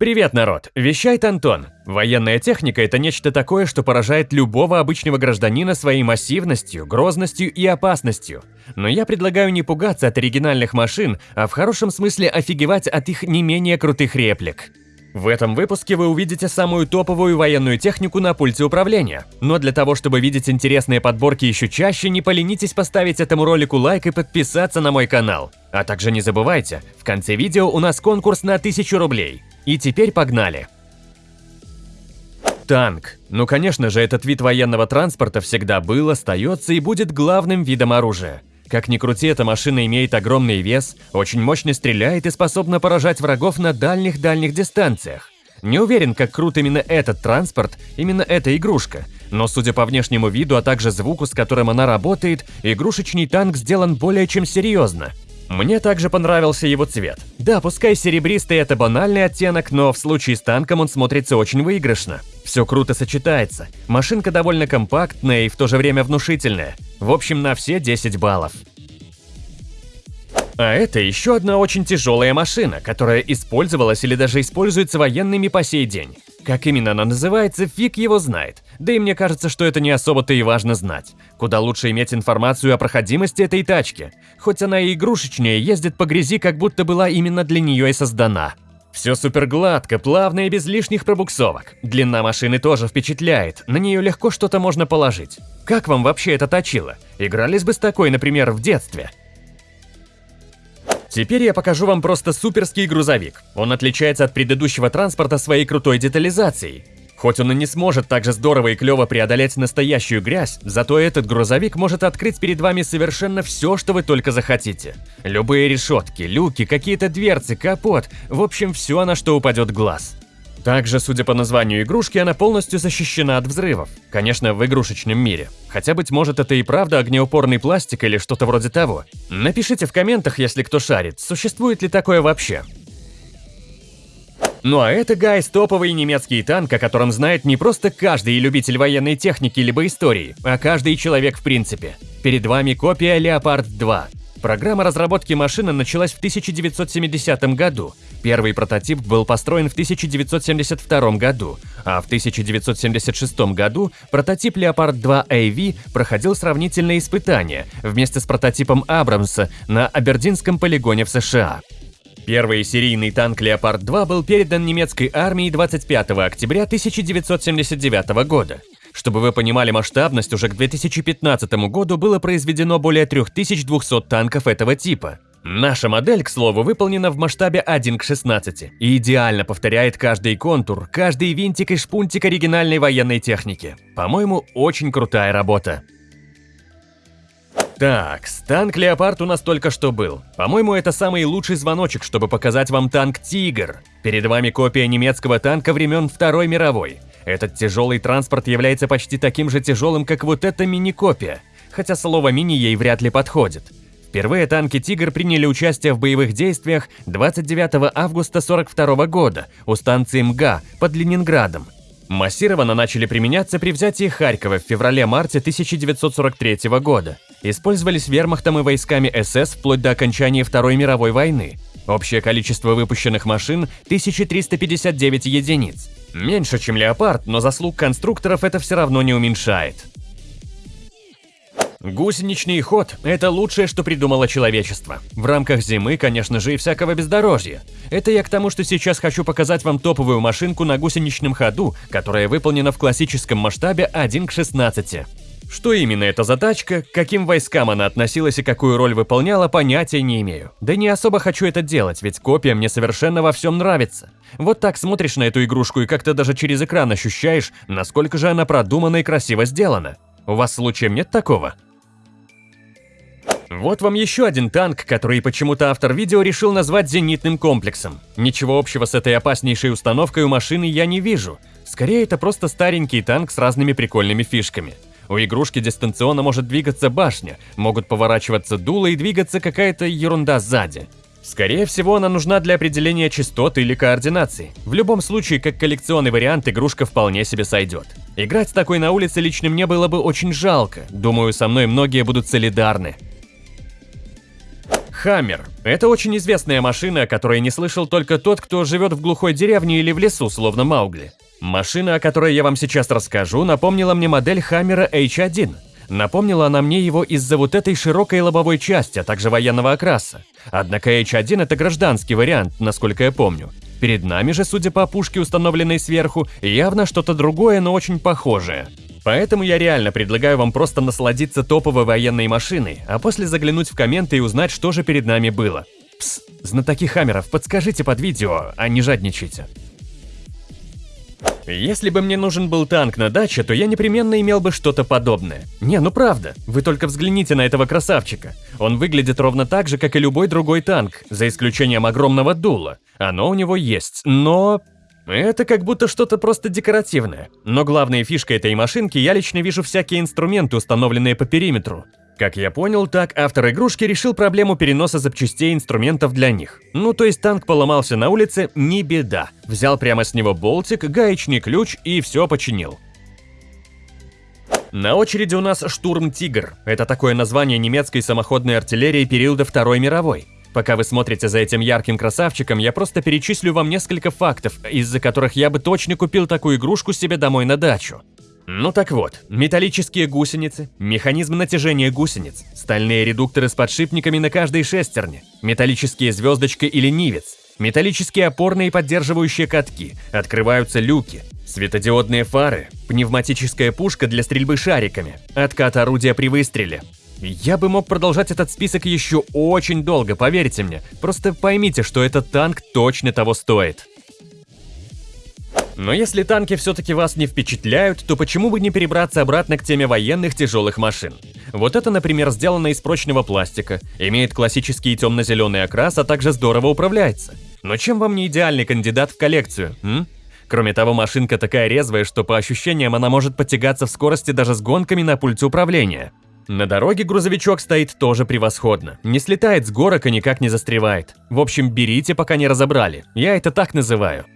Привет, народ! Вещает Антон. Военная техника – это нечто такое, что поражает любого обычного гражданина своей массивностью, грозностью и опасностью. Но я предлагаю не пугаться от оригинальных машин, а в хорошем смысле офигевать от их не менее крутых реплик. В этом выпуске вы увидите самую топовую военную технику на пульте управления. Но для того, чтобы видеть интересные подборки еще чаще, не поленитесь поставить этому ролику лайк и подписаться на мой канал. А также не забывайте, в конце видео у нас конкурс на 1000 рублей. И теперь погнали! Танк. Ну конечно же, этот вид военного транспорта всегда был, остается и будет главным видом оружия. Как ни крути, эта машина имеет огромный вес, очень мощно стреляет и способна поражать врагов на дальних-дальних дистанциях. Не уверен, как крут именно этот транспорт, именно эта игрушка, но судя по внешнему виду, а также звуку, с которым она работает, игрушечный танк сделан более чем серьезно. Мне также понравился его цвет. Да, пускай серебристый это банальный оттенок, но в случае с танком он смотрится очень выигрышно. Все круто сочетается. Машинка довольно компактная и в то же время внушительная. В общем, на все 10 баллов. А это еще одна очень тяжелая машина, которая использовалась или даже используется военными по сей день. Как именно она называется, фиг его знает. Да и мне кажется, что это не особо-то и важно знать. Куда лучше иметь информацию о проходимости этой тачки. Хоть она и игрушечнее, ездит по грязи, как будто была именно для нее и создана. Все супер гладко, плавно и без лишних пробуксовок. Длина машины тоже впечатляет, на нее легко что-то можно положить. Как вам вообще это точило? Игрались бы с такой, например, в детстве? Теперь я покажу вам просто суперский грузовик. Он отличается от предыдущего транспорта своей крутой детализацией. Хоть он и не сможет так же здорово и клево преодолеть настоящую грязь, зато этот грузовик может открыть перед вами совершенно все, что вы только захотите. Любые решетки, люки, какие-то дверцы, капот, в общем, все, на что упадет глаз. Также, судя по названию игрушки, она полностью защищена от взрывов. Конечно, в игрушечном мире. Хотя, быть может, это и правда огнеупорный пластик или что-то вроде того. Напишите в комментах, если кто шарит, существует ли такое вообще. Ну а это, гайс, топовый немецкий танк, о котором знает не просто каждый любитель военной техники либо истории, а каждый человек в принципе. Перед вами копия Leopard 2. Программа разработки машины началась в 1970 году. Первый прототип был построен в 1972 году, а в 1976 году прототип Leopard 2 AV проходил сравнительные испытания вместе с прототипом Абрамса на Абердинском полигоне в США. Первый серийный танк Leopard 2 был передан немецкой армии 25 октября 1979 года. Чтобы вы понимали масштабность, уже к 2015 году было произведено более 3200 танков этого типа. Наша модель, к слову, выполнена в масштабе 1 к 16 и идеально повторяет каждый контур, каждый винтик и шпунтик оригинальной военной техники. По-моему, очень крутая работа. Так, танк Леопард у нас только что был. По-моему, это самый лучший звоночек, чтобы показать вам танк Тигр. Перед вами копия немецкого танка времен Второй мировой. Этот тяжелый транспорт является почти таким же тяжелым, как вот эта мини-копия, хотя слово «мини» ей вряд ли подходит. Впервые танки «Тигр» приняли участие в боевых действиях 29 августа 1942 года у станции МГА под Ленинградом. Массированно начали применяться при взятии Харькова в феврале-марте 1943 года. Использовались вермахтом и войсками СС вплоть до окончания Второй мировой войны. Общее количество выпущенных машин – 1359 единиц. Меньше, чем Леопард, но заслуг конструкторов это все равно не уменьшает. Гусеничный ход – это лучшее, что придумало человечество. В рамках зимы, конечно же, и всякого бездорожья. Это я к тому, что сейчас хочу показать вам топовую машинку на гусеничном ходу, которая выполнена в классическом масштабе 1 к 16. Что именно эта задачка, к каким войскам она относилась и какую роль выполняла, понятия не имею. Да не особо хочу это делать, ведь копия мне совершенно во всем нравится. Вот так смотришь на эту игрушку и как-то даже через экран ощущаешь, насколько же она продумана и красиво сделана. У вас случаем нет такого? Вот вам еще один танк, который почему-то автор видео решил назвать зенитным комплексом. Ничего общего с этой опаснейшей установкой у машины я не вижу. Скорее, это просто старенький танк с разными прикольными фишками. У игрушки дистанционно может двигаться башня, могут поворачиваться дула и двигаться какая-то ерунда сзади. Скорее всего, она нужна для определения частот или координаций. В любом случае, как коллекционный вариант, игрушка вполне себе сойдет. Играть с такой на улице лично мне было бы очень жалко. Думаю, со мной многие будут солидарны. Хаммер – это очень известная машина, о которой не слышал только тот, кто живет в глухой деревне или в лесу, словно Маугли. Машина, о которой я вам сейчас расскажу, напомнила мне модель Хаммера H1. Напомнила она мне его из-за вот этой широкой лобовой части, а также военного окраса. Однако H1 – это гражданский вариант, насколько я помню. Перед нами же, судя по пушке, установленной сверху, явно что-то другое, но очень похожее. Поэтому я реально предлагаю вам просто насладиться топовой военной машиной, а после заглянуть в комменты и узнать, что же перед нами было. Пс, знатоки хаммеров, подскажите под видео, а не жадничайте. Если бы мне нужен был танк на даче, то я непременно имел бы что-то подобное. Не, ну правда, вы только взгляните на этого красавчика. Он выглядит ровно так же, как и любой другой танк, за исключением огромного дула. Оно у него есть, но... Это как будто что-то просто декоративное. Но главной фишкой этой машинки я лично вижу всякие инструменты, установленные по периметру. Как я понял, так автор игрушки решил проблему переноса запчастей инструментов для них. Ну то есть танк поломался на улице, не беда. Взял прямо с него болтик, гаечный ключ и все починил. На очереди у нас штурм «Тигр». Это такое название немецкой самоходной артиллерии периода Второй мировой. Пока вы смотрите за этим ярким красавчиком, я просто перечислю вам несколько фактов, из-за которых я бы точно купил такую игрушку себе домой на дачу. Ну так вот, металлические гусеницы, механизм натяжения гусениц, стальные редукторы с подшипниками на каждой шестерне, металлические звездочки или нивец, металлические опорные и поддерживающие катки, открываются люки, светодиодные фары, пневматическая пушка для стрельбы шариками, откат орудия при выстреле, я бы мог продолжать этот список еще очень долго, поверьте мне. Просто поймите, что этот танк точно того стоит. Но если танки все-таки вас не впечатляют, то почему бы не перебраться обратно к теме военных тяжелых машин? Вот это, например, сделано из прочного пластика, имеет классический темно-зеленый окрас, а также здорово управляется. Но чем вам не идеальный кандидат в коллекцию, м? Кроме того, машинка такая резвая, что по ощущениям она может потягаться в скорости даже с гонками на пульте управления. На дороге грузовичок стоит тоже превосходно. Не слетает с горок и никак не застревает. В общем, берите, пока не разобрали. Я это так называю.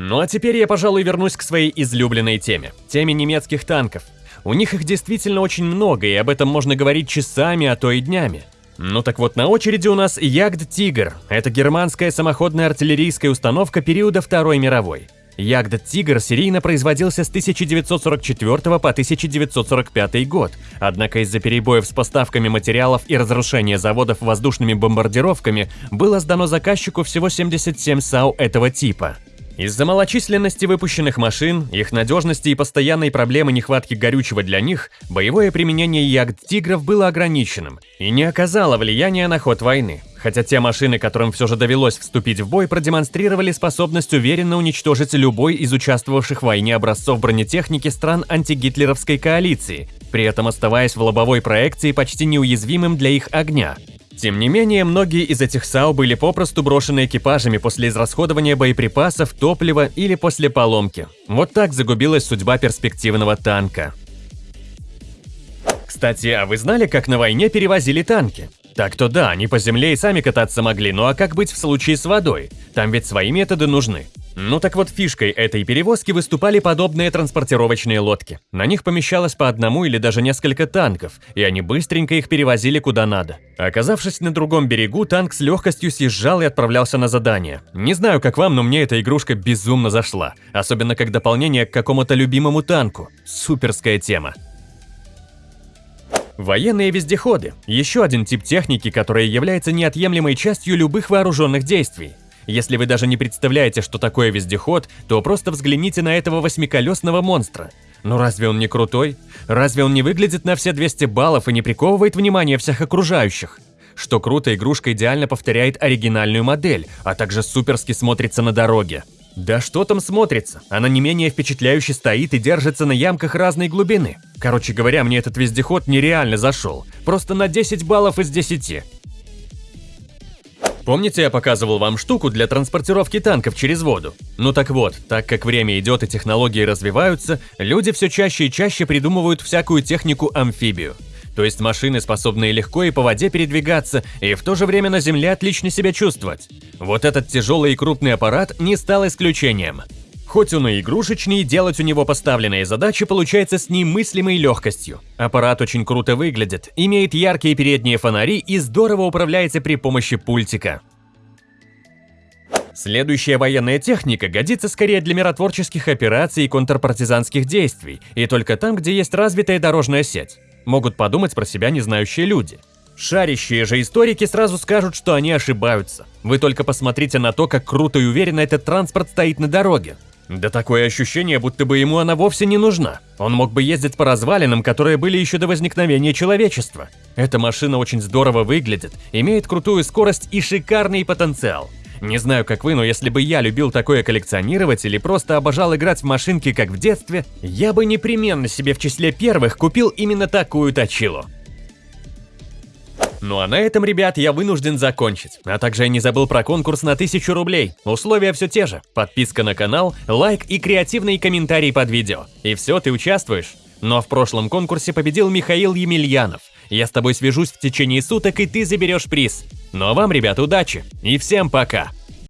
Ну а теперь я, пожалуй, вернусь к своей излюбленной теме. Теме немецких танков. У них их действительно очень много, и об этом можно говорить часами, а то и днями. Ну так вот, на очереди у нас Ягд Тигр. Это германская самоходная артиллерийская установка периода Второй мировой. Ягд Тигр серийно производился с 1944 по 1945 год, однако из-за перебоев с поставками материалов и разрушения заводов воздушными бомбардировками было сдано заказчику всего 77 САУ этого типа. Из-за малочисленности выпущенных машин, их надежности и постоянной проблемы нехватки горючего для них, боевое применение ягд-тигров было ограниченным и не оказало влияния на ход войны хотя те машины, которым все же довелось вступить в бой, продемонстрировали способность уверенно уничтожить любой из участвовавших в войне образцов бронетехники стран антигитлеровской коалиции, при этом оставаясь в лобовой проекции почти неуязвимым для их огня. Тем не менее, многие из этих САУ были попросту брошены экипажами после израсходования боеприпасов, топлива или после поломки. Вот так загубилась судьба перспективного танка. Кстати, а вы знали, как на войне перевозили танки? Так-то да, они по земле и сами кататься могли, ну а как быть в случае с водой? Там ведь свои методы нужны. Ну так вот, фишкой этой перевозки выступали подобные транспортировочные лодки. На них помещалось по одному или даже несколько танков, и они быстренько их перевозили куда надо. Оказавшись на другом берегу, танк с легкостью съезжал и отправлялся на задание. Не знаю, как вам, но мне эта игрушка безумно зашла. Особенно как дополнение к какому-то любимому танку. Суперская тема. Военные вездеходы – еще один тип техники, которая является неотъемлемой частью любых вооруженных действий. Если вы даже не представляете, что такое вездеход, то просто взгляните на этого восьмиколесного монстра. Ну разве он не крутой? Разве он не выглядит на все 200 баллов и не приковывает внимание всех окружающих? Что круто, игрушка идеально повторяет оригинальную модель, а также суперски смотрится на дороге. Да что там смотрится, она не менее впечатляюще стоит и держится на ямках разной глубины. Короче говоря, мне этот вездеход нереально зашел. Просто на 10 баллов из 10. Помните, я показывал вам штуку для транспортировки танков через воду? Ну так вот, так как время идет и технологии развиваются, люди все чаще и чаще придумывают всякую технику-амфибию. То есть машины, способные легко и по воде передвигаться, и в то же время на земле отлично себя чувствовать. Вот этот тяжелый и крупный аппарат не стал исключением. Хоть он и игрушечный, делать у него поставленные задачи получается с немыслимой легкостью. Аппарат очень круто выглядит, имеет яркие передние фонари и здорово управляется при помощи пультика. Следующая военная техника годится скорее для миротворческих операций и контрпартизанских действий, и только там, где есть развитая дорожная сеть. Могут подумать про себя незнающие люди. Шарящие же историки сразу скажут, что они ошибаются. Вы только посмотрите на то, как круто и уверенно этот транспорт стоит на дороге. Да такое ощущение, будто бы ему она вовсе не нужна. Он мог бы ездить по развалинам, которые были еще до возникновения человечества. Эта машина очень здорово выглядит, имеет крутую скорость и шикарный потенциал. Не знаю, как вы, но если бы я любил такое коллекционировать или просто обожал играть в машинки, как в детстве, я бы непременно себе в числе первых купил именно такую точилу. Ну а на этом, ребят, я вынужден закончить. А также я не забыл про конкурс на 1000 рублей. Условия все те же. Подписка на канал, лайк и креативный комментарий под видео. И все, ты участвуешь. Но в прошлом конкурсе победил Михаил Емельянов. Я с тобой свяжусь в течение суток, и ты заберешь приз. Ну а вам, ребят, удачи и всем пока!